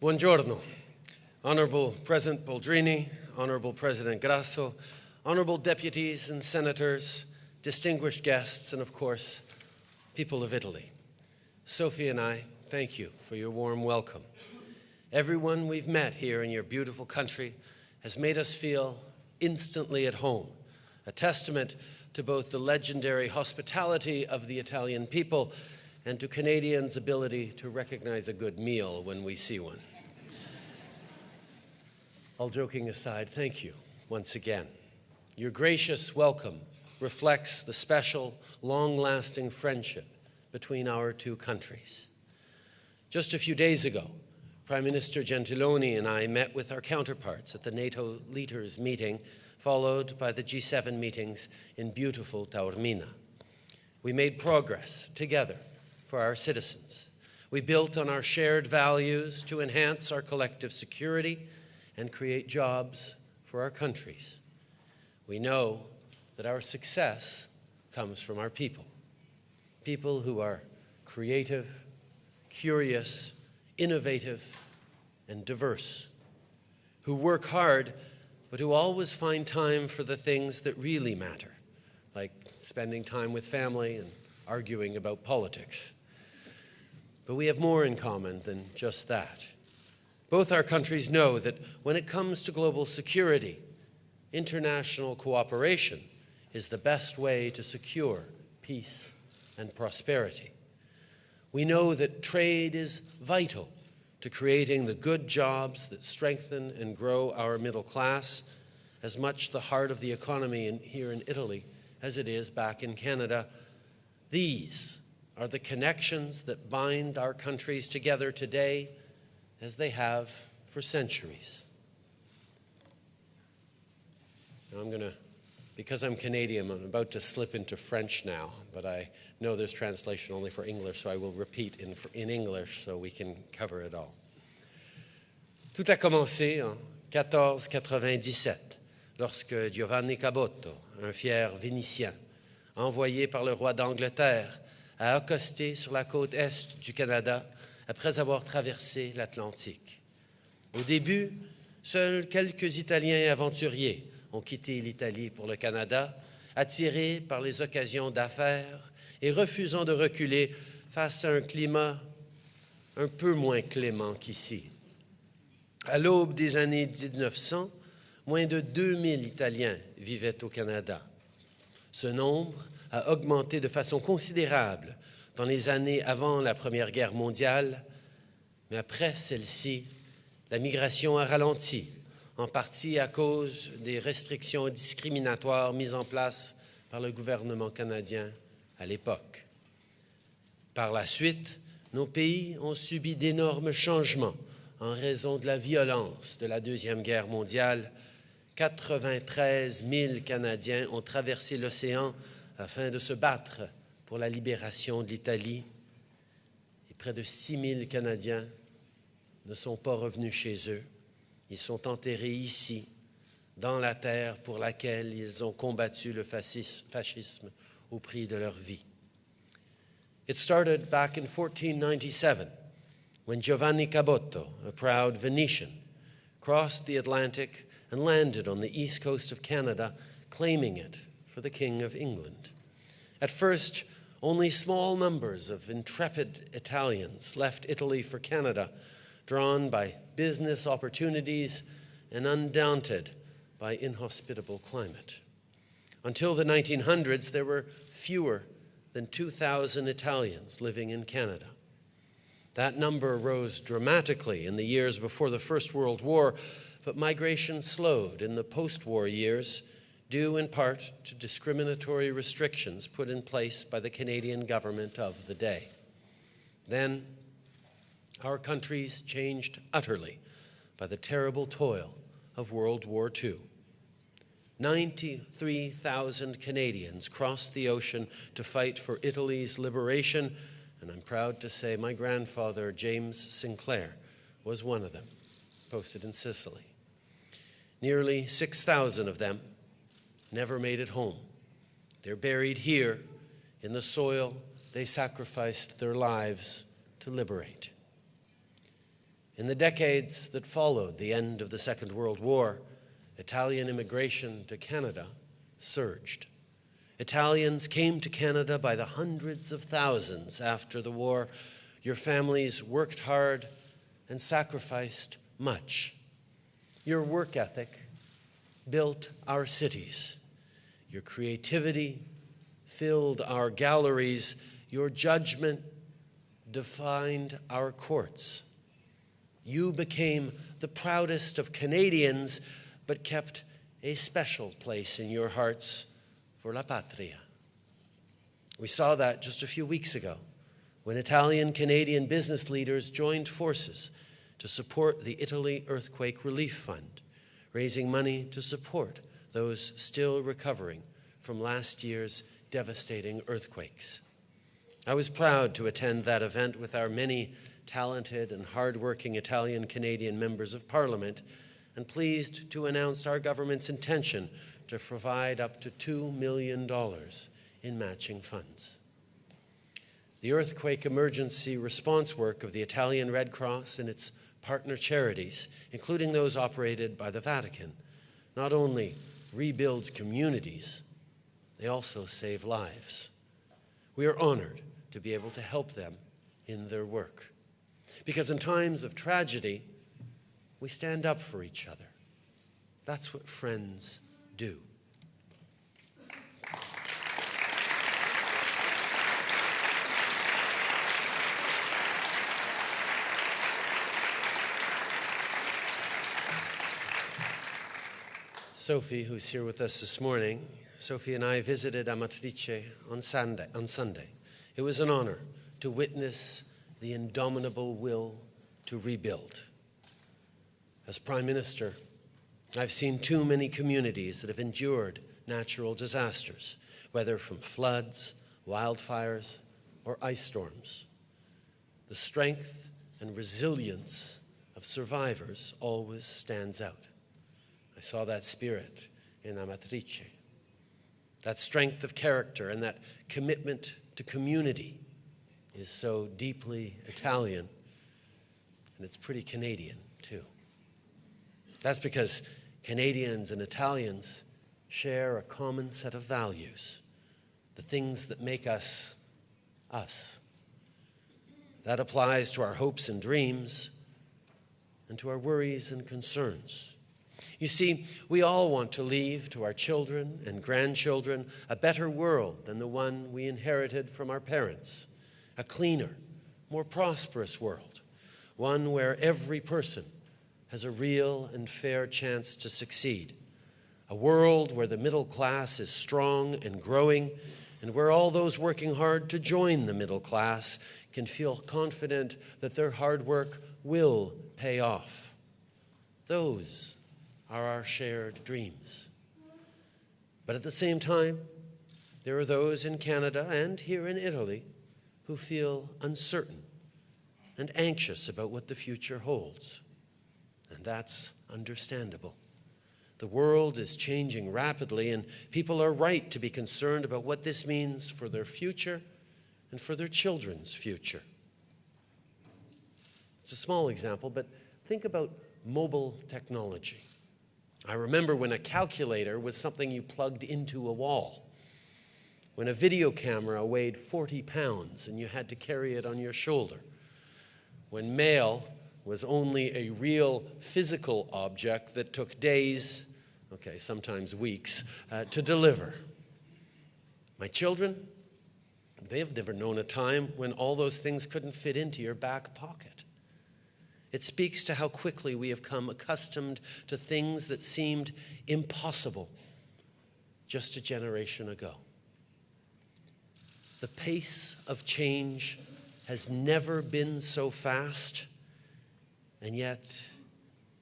Buongiorno. Honorable President Boldrini, Honorable President Grasso, honorable deputies and senators, distinguished guests, and of course, people of Italy. Sophie and I thank you for your warm welcome. Everyone we've met here in your beautiful country has made us feel instantly at home, a testament to both the legendary hospitality of the Italian people and to Canadians' ability to recognize a good meal when we see one. All joking aside, thank you once again. Your gracious welcome reflects the special, long-lasting friendship between our two countries. Just a few days ago, Prime Minister Gentiloni and I met with our counterparts at the NATO leaders meeting, followed by the G7 meetings in beautiful Taormina. We made progress together for our citizens. We built on our shared values to enhance our collective security and create jobs for our countries. We know that our success comes from our people. People who are creative, curious, innovative, and diverse, who work hard, but who always find time for the things that really matter, like spending time with family and arguing about politics. But we have more in common than just that. Both our countries know that when it comes to global security, international cooperation is the best way to secure peace and prosperity. We know that trade is vital to creating the good jobs that strengthen and grow our middle class, as much the heart of the economy in, here in Italy as it is back in Canada. These are the connections that bind our countries together today as they have for centuries. Now I'm going to, because I'm Canadian, I'm about to slip into French now, but I know there's translation only for English, so I will repeat in, in English so we can cover it all. Tout a commencé en 1497, lorsque Giovanni Cabotto, un fier Vénitien, envoyé par le roi d'Angleterre, a accosté sur la côte est du Canada après avoir traversé l'Atlantique. Au début, seuls quelques Italiens aventuriers ont quitté l'Italie pour le Canada, attirés par les occasions d'affaires et refusant de reculer face à un climat un peu moins clément qu'ici. À l'aube des années 1900, moins de 2000 Italiens vivaient au Canada. Ce nombre a augmenté de façon considérable dans les années avant la Première Guerre mondiale, mais après celle-ci, la migration a ralenti en partie à cause des restrictions discriminatoires mises en place par le gouvernement canadien à l'époque. Par la suite, nos pays ont subi d'énormes changements en raison de la violence de la Deuxième Guerre mondiale. 93 000 Canadiens ont traversé l'océan afin de se battre pour la libération de l'Italie. Et près de 6 000 Canadiens ne sont pas revenus chez eux. Ils sont enterrés ici, dans la terre pour laquelle ils ont combattu le fascisme au prix de leur vie. It started back in 1497 when Giovanni Cabotto, a proud Venetian, crossed the Atlantic and landed on the east coast of Canada, claiming it for the King of England. At first, only small numbers of intrepid Italians left Italy for Canada, drawn by business opportunities and undaunted by inhospitable climate. Until the 1900s, there were fewer than 2,000 Italians living in Canada. That number rose dramatically in the years before the First World War, but migration slowed in the post-war years, due in part to discriminatory restrictions put in place by the Canadian government of the day. Then, our countries changed utterly by the terrible toil of World War II. 93,000 Canadians crossed the ocean to fight for Italy's liberation, and I'm proud to say my grandfather, James Sinclair, was one of them, posted in Sicily. Nearly 6,000 of them never made it home. They're buried here in the soil they sacrificed their lives to liberate. In the decades that followed the end of the Second World War, Italian immigration to Canada surged. Italians came to Canada by the hundreds of thousands after the war. Your families worked hard and sacrificed much. Your work ethic built our cities. Your creativity filled our galleries. Your judgment defined our courts. You became the proudest of Canadians, but kept a special place in your hearts for La Patria. We saw that just a few weeks ago when Italian Canadian business leaders joined forces to support the Italy Earthquake Relief Fund, raising money to support those still recovering from last year's devastating earthquakes. I was proud to attend that event with our many talented and hardworking Italian Canadian members of parliament and pleased to announce our government's intention to provide up to $2 million in matching funds. The earthquake emergency response work of the Italian Red Cross and its partner charities, including those operated by the Vatican, not only rebuilds communities, they also save lives. We are honored to be able to help them in their work. Because in times of tragedy, we stand up for each other. That's what friends do. Sophie, who's here with us this morning, Sophie and I visited Amatrice on Sunday. On Sunday. It was an honor to witness the indomitable will to rebuild. As Prime Minister, I've seen too many communities that have endured natural disasters, whether from floods, wildfires, or ice storms. The strength and resilience of survivors always stands out. I saw that spirit in Amatrice. That strength of character and that commitment to community is so deeply Italian, and it's pretty Canadian, too. That's because Canadians and Italians share a common set of values, the things that make us us. That applies to our hopes and dreams and to our worries and concerns. You see, we all want to leave to our children and grandchildren a better world than the one we inherited from our parents, a cleaner, more prosperous world, one where every person has a real and fair chance to succeed, a world where the middle class is strong and growing, and where all those working hard to join the middle class can feel confident that their hard work will pay off. Those are our shared dreams. But at the same time, there are those in Canada and here in Italy who feel uncertain and anxious about what the future holds. And that's understandable. The world is changing rapidly, and people are right to be concerned about what this means for their future and for their children's future. It's a small example, but think about mobile technology. I remember when a calculator was something you plugged into a wall, when a video camera weighed 40 pounds and you had to carry it on your shoulder, when mail was only a real physical object that took days, okay, sometimes weeks, uh, to deliver. My children, they have never known a time when all those things couldn't fit into your back pocket. It speaks to how quickly we have come accustomed to things that seemed impossible just a generation ago. The pace of change has never been so fast, and yet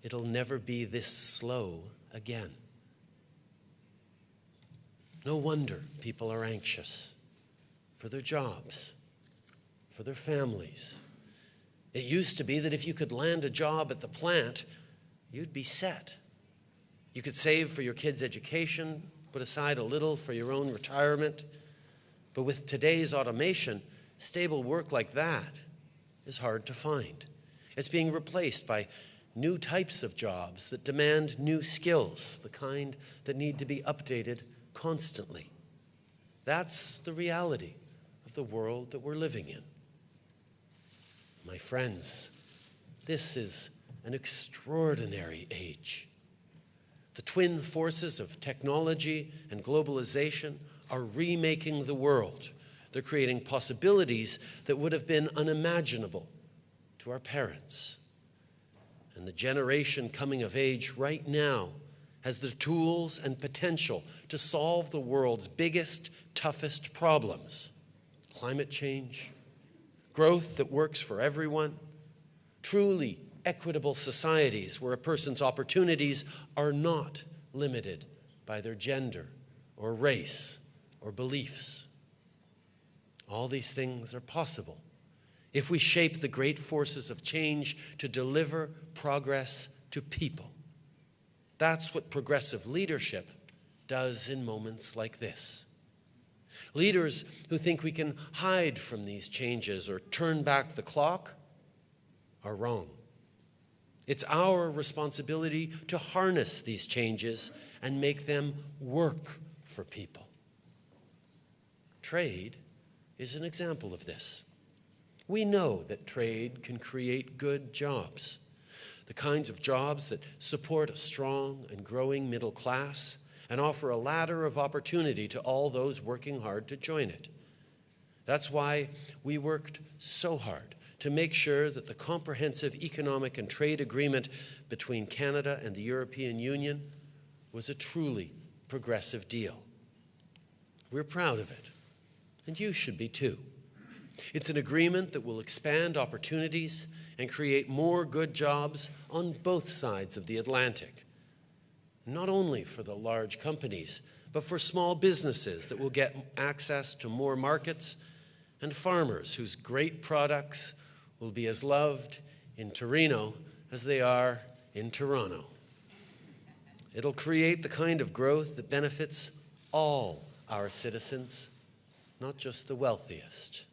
it'll never be this slow again. No wonder people are anxious for their jobs, for their families it used to be that if you could land a job at the plant, you'd be set. You could save for your kids' education, put aside a little for your own retirement. But with today's automation, stable work like that is hard to find. It's being replaced by new types of jobs that demand new skills, the kind that need to be updated constantly. That's the reality of the world that we're living in. My friends, this is an extraordinary age. The twin forces of technology and globalization are remaking the world. They're creating possibilities that would have been unimaginable to our parents. And the generation coming of age right now has the tools and potential to solve the world's biggest, toughest problems climate change, growth that works for everyone, truly equitable societies where a person's opportunities are not limited by their gender or race or beliefs. All these things are possible if we shape the great forces of change to deliver progress to people. That's what progressive leadership does in moments like this. Leaders who think we can hide from these changes or turn back the clock are wrong. It's our responsibility to harness these changes and make them work for people. Trade is an example of this. We know that trade can create good jobs, the kinds of jobs that support a strong and growing middle class and offer a ladder of opportunity to all those working hard to join it. That's why we worked so hard to make sure that the comprehensive economic and trade agreement between Canada and the European Union was a truly progressive deal. We're proud of it, and you should be too. It's an agreement that will expand opportunities and create more good jobs on both sides of the Atlantic. Not only for the large companies, but for small businesses that will get access to more markets and farmers whose great products will be as loved in Torino as they are in Toronto. It'll create the kind of growth that benefits all our citizens, not just the wealthiest.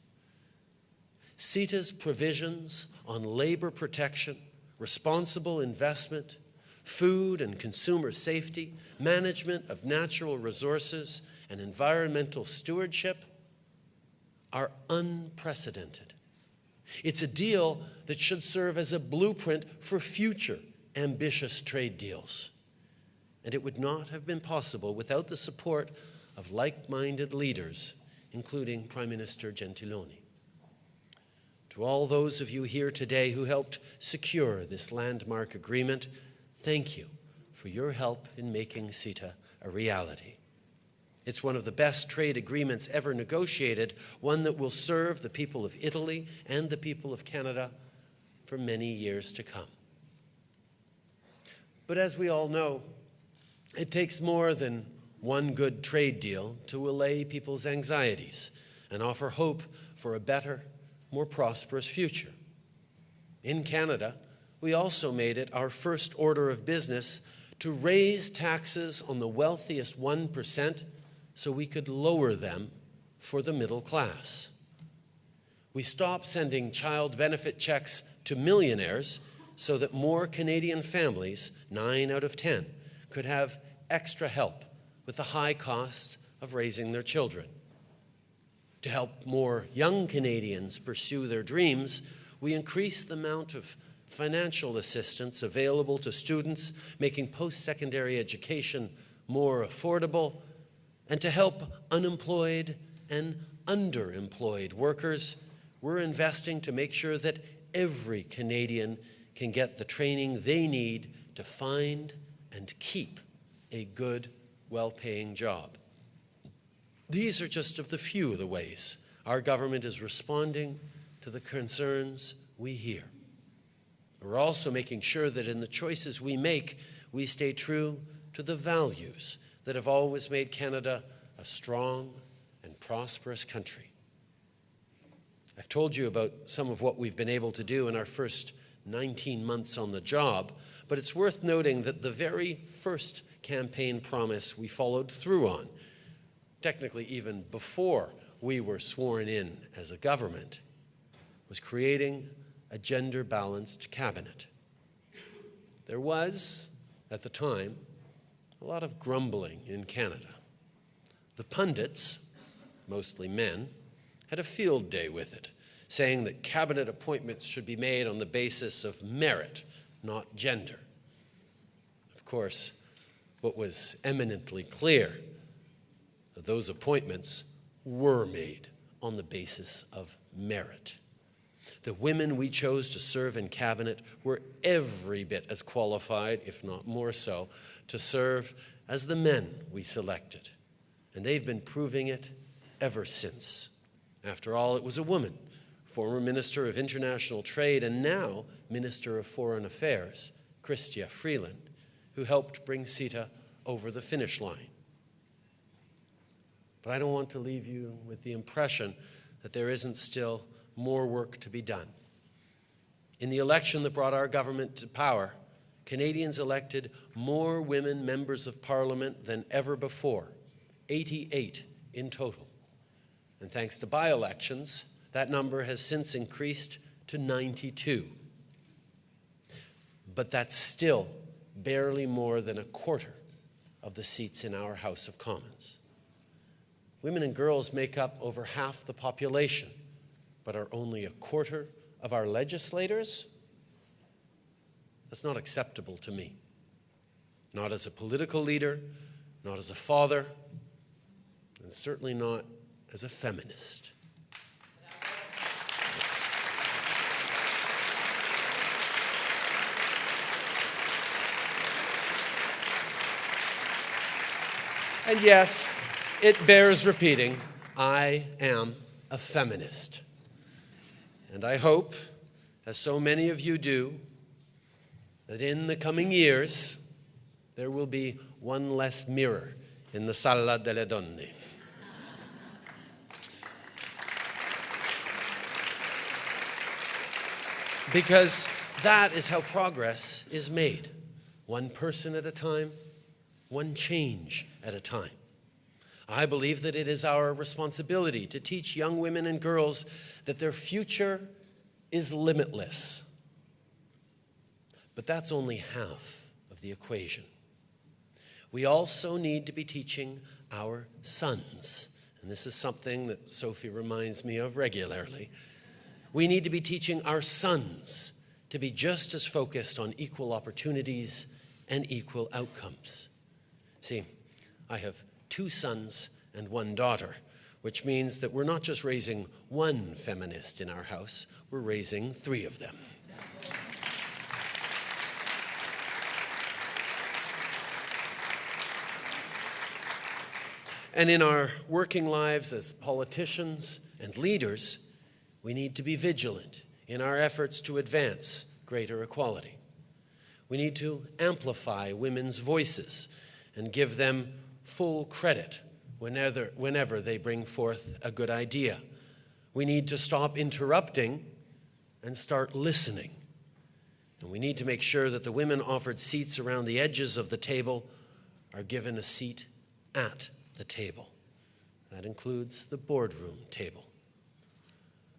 CETA's provisions on labor protection, responsible investment, food and consumer safety, management of natural resources, and environmental stewardship are unprecedented. It's a deal that should serve as a blueprint for future ambitious trade deals. And it would not have been possible without the support of like-minded leaders, including Prime Minister Gentiloni. To all those of you here today who helped secure this landmark agreement, thank you for your help in making CETA a reality. It's one of the best trade agreements ever negotiated, one that will serve the people of Italy and the people of Canada for many years to come. But as we all know, it takes more than one good trade deal to allay people's anxieties and offer hope for a better more prosperous future. In Canada, we also made it our first order of business to raise taxes on the wealthiest 1% so we could lower them for the middle class. We stopped sending child benefit checks to millionaires so that more Canadian families, 9 out of 10, could have extra help with the high cost of raising their children. To help more young Canadians pursue their dreams, we increased the amount of financial assistance available to students, making post-secondary education more affordable, and to help unemployed and underemployed workers, we're investing to make sure that every Canadian can get the training they need to find and keep a good, well-paying job. These are just of the few of the ways our government is responding to the concerns we hear. We're also making sure that in the choices we make, we stay true to the values that have always made Canada a strong and prosperous country. I've told you about some of what we've been able to do in our first 19 months on the job, but it's worth noting that the very first campaign promise we followed through on technically even before we were sworn in as a government, was creating a gender balanced cabinet. There was, at the time, a lot of grumbling in Canada. The pundits, mostly men, had a field day with it, saying that cabinet appointments should be made on the basis of merit, not gender. Of course, what was eminently clear that those appointments were made on the basis of merit. The women we chose to serve in cabinet were every bit as qualified, if not more so, to serve as the men we selected. And they've been proving it ever since. After all, it was a woman, former Minister of International Trade and now Minister of Foreign Affairs, Chrystia Freeland, who helped bring CETA over the finish line. But I don't want to leave you with the impression that there isn't still more work to be done. In the election that brought our government to power, Canadians elected more women members of parliament than ever before, 88 in total. And thanks to by elections, that number has since increased to 92. But that's still barely more than a quarter of the seats in our House of Commons. Women and girls make up over half the population, but are only a quarter of our legislators? That's not acceptable to me. Not as a political leader, not as a father, and certainly not as a feminist. And yes, it bears repeating I am a feminist. And I hope, as so many of you do, that in the coming years there will be one less mirror in the Sala delle Donne. because that is how progress is made, one person at a time, one change at a time. I believe that it is our responsibility to teach young women and girls that their future is limitless. But that's only half of the equation. We also need to be teaching our sons, and this is something that Sophie reminds me of regularly. We need to be teaching our sons to be just as focused on equal opportunities and equal outcomes. See, I have two sons and one daughter, which means that we're not just raising one feminist in our house, we're raising three of them. And in our working lives as politicians and leaders, we need to be vigilant in our efforts to advance greater equality. We need to amplify women's voices and give them full credit whenever, whenever they bring forth a good idea. We need to stop interrupting and start listening. And we need to make sure that the women offered seats around the edges of the table are given a seat at the table. That includes the boardroom table.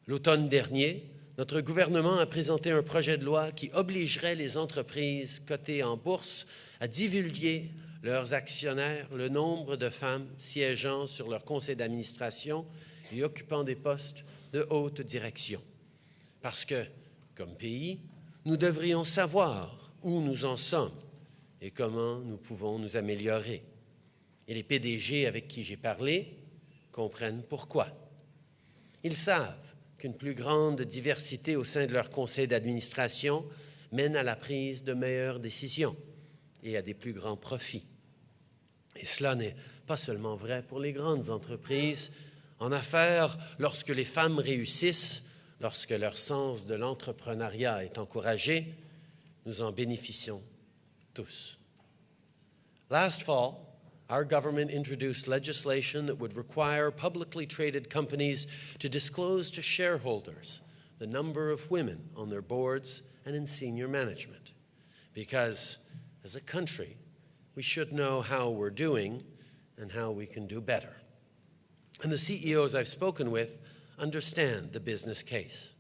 L'automne dernier, notre gouvernement a présenté un projet de loi qui obligerait les entreprises cotées en bourse à divulguer leurs actionnaires le nombre de femmes siégeant sur leur conseil d'administration et occupant des postes de haute direction. Parce que, comme pays, nous devrions savoir où nous en sommes et comment nous pouvons nous améliorer. Et les PDG avec qui j'ai parlé comprennent pourquoi. Ils savent qu'une plus grande diversité au sein de leur conseil d'administration mène à la prise de meilleures décisions et à des plus grands profits. Et cela n'est pas seulement vrai pour les grandes entreprises. En affaires, lorsque les femmes réussissent, lorsque leur sens de l'entrepreneuriat est encouragé, nous en bénéficions tous. Last fall, our government introduced legislation that would require publicly traded companies to disclose to shareholders the number of women on their boards and in senior management. Because as a country, we should know how we're doing and how we can do better. And the CEOs I've spoken with understand the business case.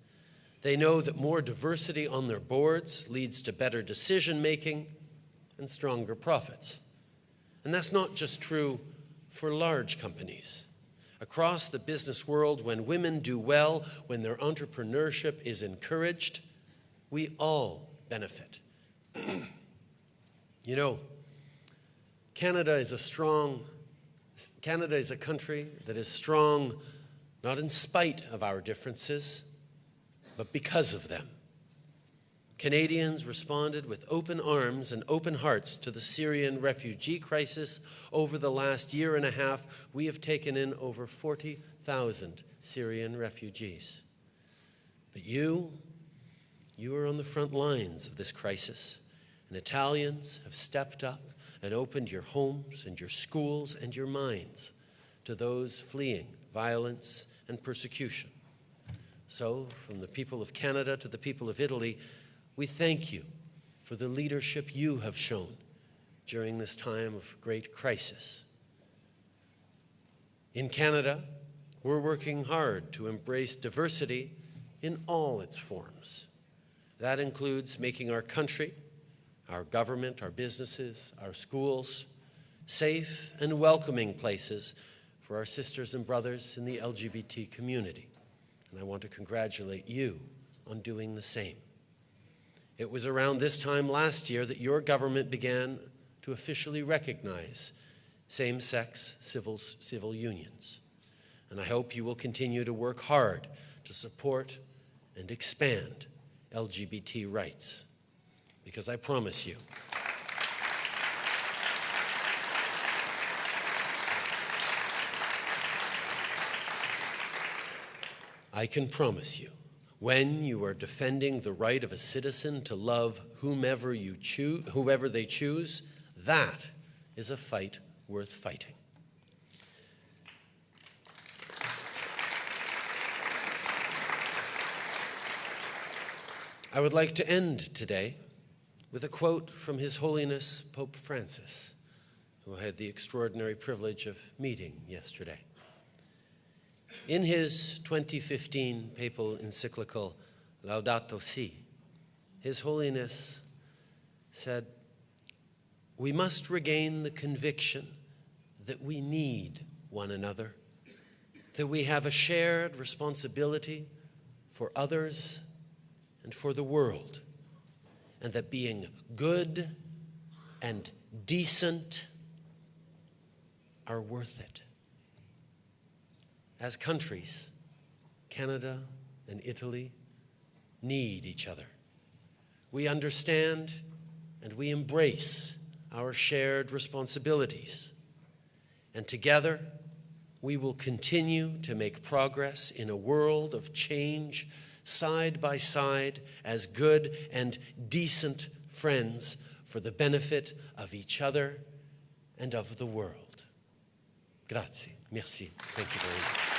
They know that more diversity on their boards leads to better decision making and stronger profits. And that's not just true for large companies. Across the business world, when women do well, when their entrepreneurship is encouraged, we all benefit. you know, Canada is a strong, Canada is a country that is strong not in spite of our differences, but because of them. Canadians responded with open arms and open hearts to the Syrian refugee crisis. Over the last year and a half, we have taken in over 40,000 Syrian refugees. But you, you are on the front lines of this crisis, and Italians have stepped up and opened your homes and your schools and your minds to those fleeing violence and persecution. So, from the people of Canada to the people of Italy, we thank you for the leadership you have shown during this time of great crisis. In Canada, we're working hard to embrace diversity in all its forms. That includes making our country, our government, our businesses, our schools safe and welcoming places for our sisters and brothers in the LGBT community. And I want to congratulate you on doing the same. It was around this time last year that your government began to officially recognize same sex civil, civil unions. And I hope you will continue to work hard to support and expand LGBT rights. Because I promise you, I can promise you when you are defending the right of a citizen to love whomever you choose, whoever they choose, that is a fight worth fighting. I would like to end today with a quote from His Holiness Pope Francis, who I had the extraordinary privilege of meeting yesterday. In his 2015 papal encyclical Laudato Si, His Holiness said, We must regain the conviction that we need one another, that we have a shared responsibility for others and for the world, and that being good and decent are worth it as countries, Canada and Italy need each other. We understand and we embrace our shared responsibilities. And together, we will continue to make progress in a world of change, side by side, as good and decent friends for the benefit of each other and of the world. Grazie. Merci. Thank you very much.